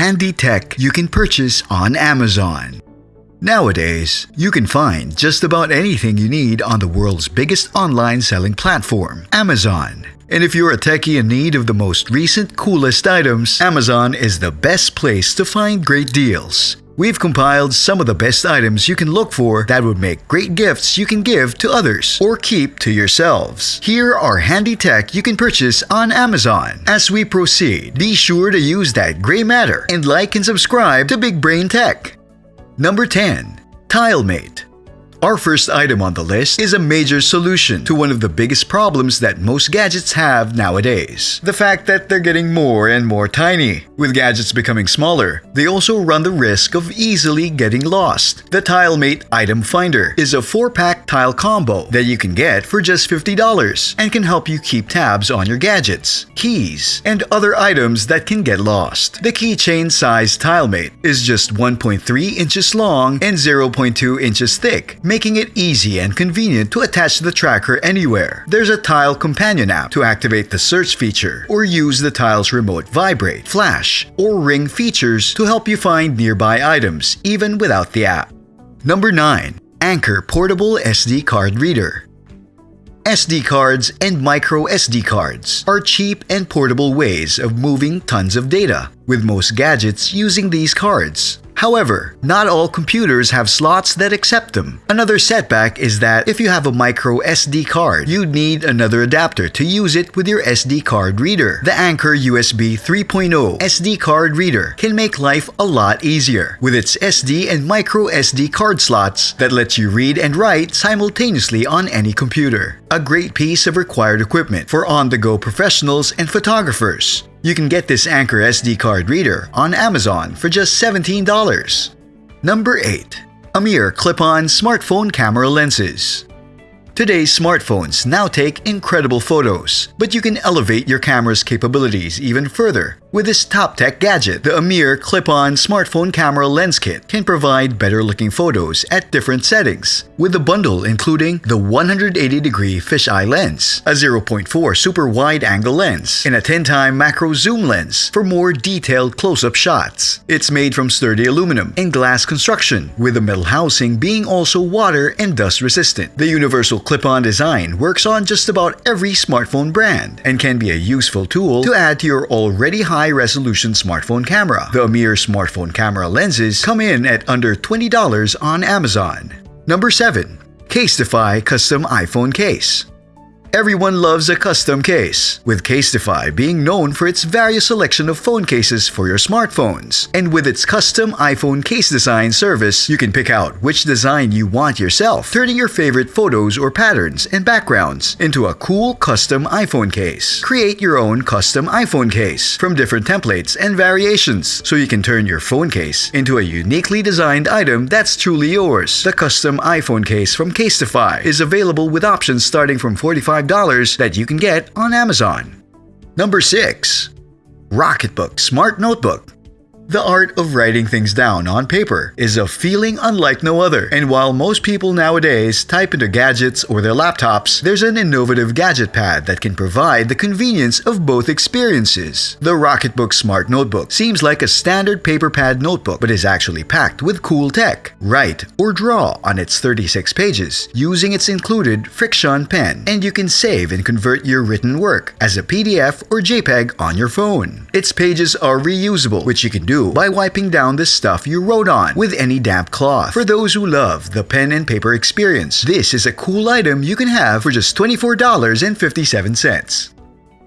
handy tech you can purchase on Amazon. Nowadays, you can find just about anything you need on the world's biggest online selling platform, Amazon. And if you're a techie in need of the most recent, coolest items, Amazon is the best place to find great deals. We've compiled some of the best items you can look for that would make great gifts you can give to others or keep to yourselves. Here are handy tech you can purchase on Amazon. As we proceed, be sure to use that gray matter and like and subscribe to Big Brain Tech. Number 10. TileMate our first item on the list is a major solution to one of the biggest problems that most gadgets have nowadays. The fact that they're getting more and more tiny. With gadgets becoming smaller, they also run the risk of easily getting lost. The TileMate Item Finder is a 4-pack tile combo that you can get for just $50 and can help you keep tabs on your gadgets, keys, and other items that can get lost. The keychain size TileMate is just 1.3 inches long and 0.2 inches thick, making it easy and convenient to attach the tracker anywhere. There's a Tile Companion app to activate the search feature or use the Tile's remote vibrate, flash, or ring features to help you find nearby items even without the app. Number 9. Anker Portable SD Card Reader SD cards and micro SD cards are cheap and portable ways of moving tons of data, with most gadgets using these cards. However, not all computers have slots that accept them. Another setback is that if you have a micro SD card, you'd need another adapter to use it with your SD card reader. The Anker USB 3.0 SD card reader can make life a lot easier with its SD and micro SD card slots that lets you read and write simultaneously on any computer. A great piece of required equipment for on-the-go professionals and photographers. You can get this Anker SD card reader on Amazon for just $17. Number 8. Amir Clip-On Smartphone Camera Lenses Today's smartphones now take incredible photos, but you can elevate your camera's capabilities even further with this top-tech gadget, the Amir clip-on smartphone camera lens kit can provide better-looking photos at different settings, with the bundle including the 180-degree fisheye lens, a 0.4 super wide-angle lens, and a 10-time macro zoom lens for more detailed close-up shots. It's made from sturdy aluminum and glass construction, with the metal housing being also water and dust resistant. The universal clip-on design works on just about every smartphone brand and can be a useful tool to add to your already high high-resolution smartphone camera. The Amir smartphone camera lenses come in at under $20 on Amazon. Number 7. Casetify Custom iPhone Case Everyone loves a custom case, with Casetify being known for its various selection of phone cases for your smartphones. And with its custom iPhone case design service, you can pick out which design you want yourself, turning your favorite photos or patterns and backgrounds into a cool custom iPhone case. Create your own custom iPhone case from different templates and variations, so you can turn your phone case into a uniquely designed item that's truly yours. The custom iPhone case from Casetify is available with options starting from 45 $5 that you can get on Amazon. Number 6. Rocketbook Smart Notebook the art of writing things down on paper is a feeling unlike no other, and while most people nowadays type into gadgets or their laptops, there's an innovative gadget pad that can provide the convenience of both experiences. The Rocketbook Smart Notebook seems like a standard paper pad notebook, but is actually packed with cool tech. Write or draw on its 36 pages using its included FriXion pen, and you can save and convert your written work as a PDF or JPEG on your phone. Its pages are reusable, which you can do by wiping down the stuff you wrote on with any damp cloth. For those who love the pen and paper experience, this is a cool item you can have for just $24.57.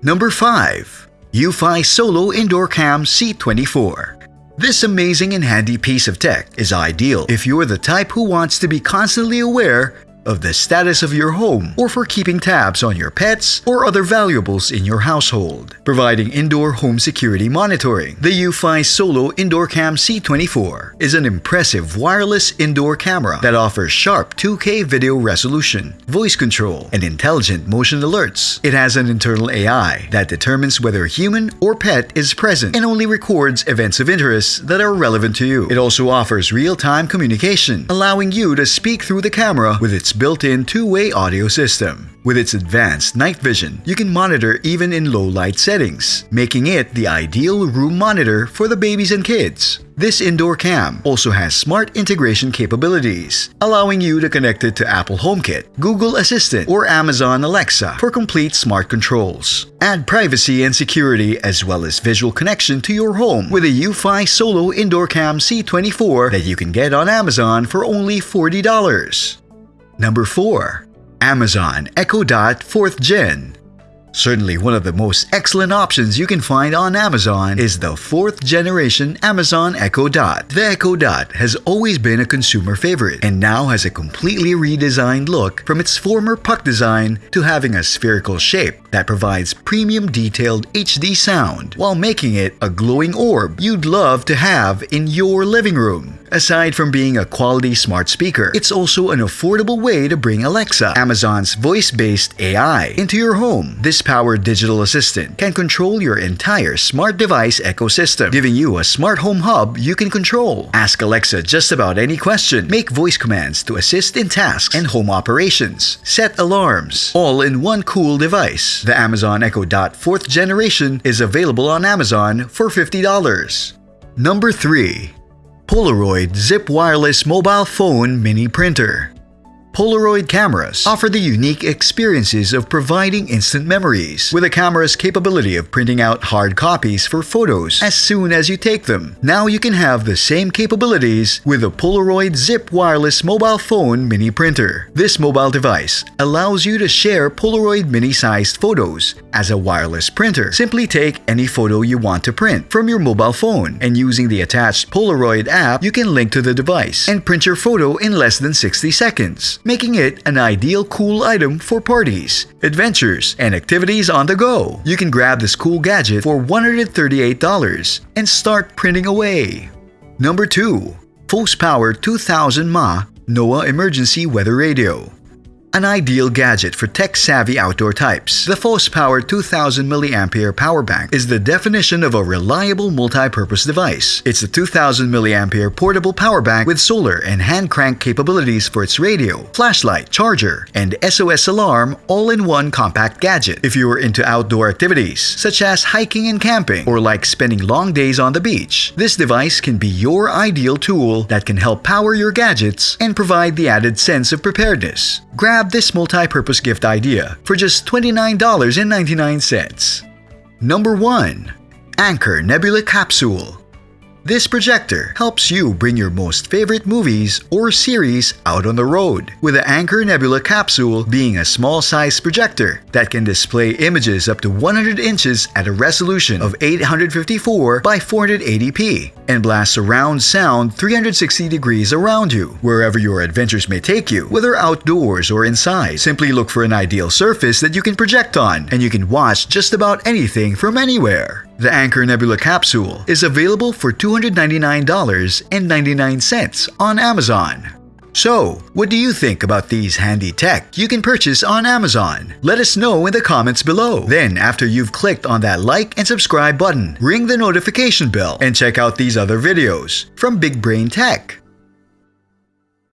Number 5. eufy Solo Indoor Cam C24 this amazing and handy piece of tech is ideal if you're the type who wants to be constantly aware of the status of your home or for keeping tabs on your pets or other valuables in your household, providing indoor home security monitoring. The eufy Solo Indoor Cam C24 is an impressive wireless indoor camera that offers sharp 2K video resolution, voice control, and intelligent motion alerts. It has an internal AI that determines whether a human or pet is present and only records events of interest that are relevant to you. It also offers real-time communication, allowing you to speak through the camera with its built-in two-way audio system. With its advanced night vision, you can monitor even in low-light settings, making it the ideal room monitor for the babies and kids. This indoor cam also has smart integration capabilities, allowing you to connect it to Apple HomeKit, Google Assistant, or Amazon Alexa for complete smart controls. Add privacy and security as well as visual connection to your home with a eufy Solo Indoor Cam C24 that you can get on Amazon for only $40. Number 4. Amazon Echo Dot 4th Gen Certainly one of the most excellent options you can find on Amazon is the 4th generation Amazon Echo Dot. The Echo Dot has always been a consumer favorite and now has a completely redesigned look from its former puck design to having a spherical shape that provides premium detailed HD sound while making it a glowing orb you'd love to have in your living room. Aside from being a quality smart speaker, it's also an affordable way to bring Alexa, Amazon's voice-based AI, into your home. This powered digital assistant can control your entire smart device ecosystem, giving you a smart home hub you can control. Ask Alexa just about any question, make voice commands to assist in tasks and home operations, set alarms, all in one cool device. The Amazon Echo Dot 4th generation is available on Amazon for $50. Number 3. Polaroid Zip Wireless Mobile Phone Mini Printer Polaroid cameras offer the unique experiences of providing instant memories, with a camera's capability of printing out hard copies for photos as soon as you take them. Now you can have the same capabilities with the Polaroid Zip Wireless Mobile Phone Mini Printer. This mobile device allows you to share Polaroid mini-sized photos as a wireless printer. Simply take any photo you want to print from your mobile phone, and using the attached Polaroid app, you can link to the device and print your photo in less than 60 seconds making it an ideal cool item for parties, adventures, and activities on the go. You can grab this cool gadget for $138 and start printing away. Number 2. FosPower 2000 mAh NOAA Emergency Weather Radio an ideal gadget for tech-savvy outdoor types. The FosPower 2000 mAh power bank is the definition of a reliable multi-purpose device. It's a 2000 mAh portable power bank with solar and hand crank capabilities for its radio, flashlight, charger, and SOS alarm all in one compact gadget. If you are into outdoor activities, such as hiking and camping, or like spending long days on the beach, this device can be your ideal tool that can help power your gadgets and provide the added sense of preparedness. Grab grab this multi-purpose gift idea for just $29.99. Number 1. Anker Nebula Capsule this projector helps you bring your most favorite movies or series out on the road, with the Anker Nebula capsule being a small-sized projector that can display images up to 100 inches at a resolution of 854 by 480p and blast surround sound 360 degrees around you, wherever your adventures may take you, whether outdoors or inside. Simply look for an ideal surface that you can project on, and you can watch just about anything from anywhere. The Anker Nebula capsule is available for $299.99 on Amazon. So, what do you think about these handy tech you can purchase on Amazon? Let us know in the comments below. Then, after you've clicked on that like and subscribe button, ring the notification bell and check out these other videos from Big Brain Tech.